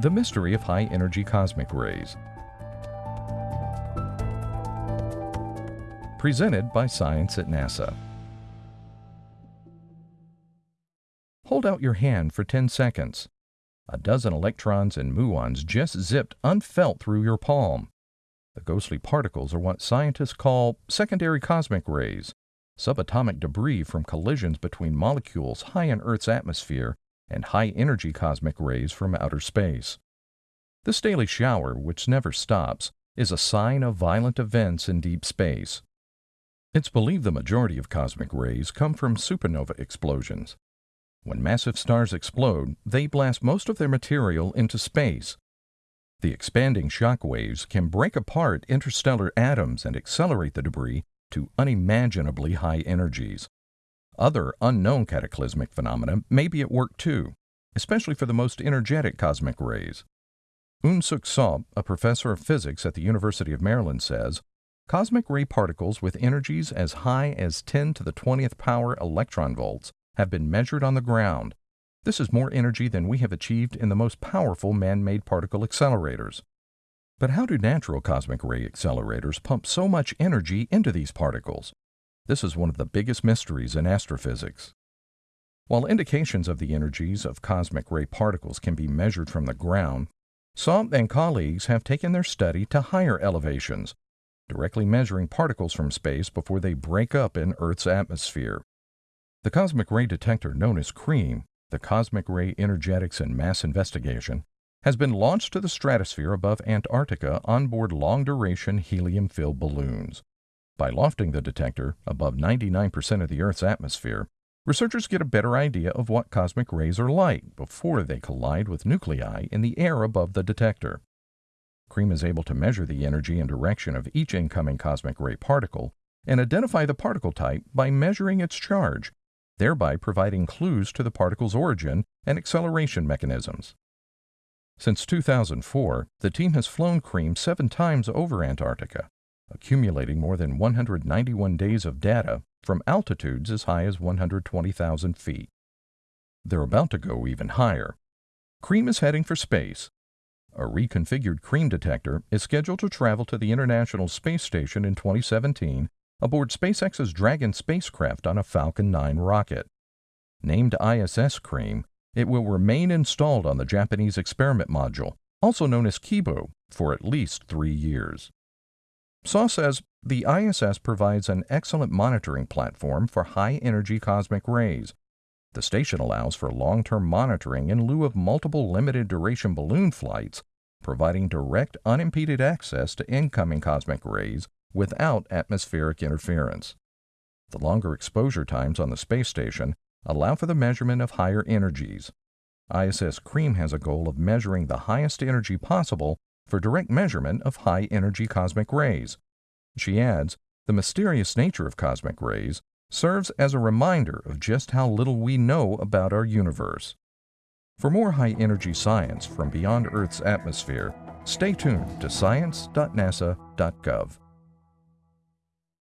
The Mystery of High Energy Cosmic Rays. Presented by Science at NASA. Hold out your hand for 10 seconds. A dozen electrons and muons just zipped unfelt through your palm. The ghostly particles are what scientists call secondary cosmic rays, subatomic debris from collisions between molecules high in Earth's atmosphere and high energy cosmic rays from outer space. This daily shower, which never stops, is a sign of violent events in deep space. It's believed the majority of cosmic rays come from supernova explosions. When massive stars explode, they blast most of their material into space. The expanding shock waves can break apart interstellar atoms and accelerate the debris to unimaginably high energies. Other unknown cataclysmic phenomena may be at work too, especially for the most energetic cosmic rays. Eun-Suk Seo a professor of physics at the University of Maryland, says cosmic ray particles with energies as high as 10 to the 20th power electron volts have been measured on the ground. This is more energy than we have achieved in the most powerful man made particle accelerators. But how do natural cosmic ray accelerators pump so much energy into these particles? This is one of the biggest mysteries in astrophysics. While indications of the energies of cosmic ray particles can be measured from the ground, Seo and colleagues have taken their study to higher elevations, directly measuring particles from space before they break up in Earth's atmosphere. The cosmic ray detector known as CREAM, the Cosmic Ray Energetics and Mass Investigation, has been launched to the stratosphere above Antarctica on board long-duration helium-filled balloons. By lofting the detector above 99% of the Earth's atmosphere, researchers get a better idea of what cosmic rays are like before they collide with nuclei in the air above the detector. CREAM is able to measure the energy and direction of each incoming cosmic ray particle and identify the particle type by measuring its charge, thereby providing clues to the particle's origin and acceleration mechanisms. Since 2004, the team has flown CREAM seven times over Antarctica accumulating more than 191 days of data from altitudes as high as 120,000 feet. They're about to go even higher. CREAM is heading for space. A reconfigured CREAM detector is scheduled to travel to the International Space Station in 2017 aboard SpaceX's Dragon spacecraft on a Falcon 9 rocket. Named ISS CREAM, it will remain installed on the Japanese experiment module, also known as Kibo, for at least three years. Seo says the ISS provides an excellent monitoring platform for high energy cosmic rays. The station allows for long term monitoring in lieu of multiple limited duration balloon flights, providing direct unimpeded access to incoming cosmic rays without atmospheric interference. The longer exposure times on the space station allow for the measurement of higher energies. ISS CREAM has a goal of measuring the highest energy possible for direct measurement of high energy cosmic rays. She adds, the mysterious nature of cosmic rays serves as a reminder of just how little we know about our universe. For more high energy science from beyond Earth's atmosphere, stay tuned to science.nasa.gov.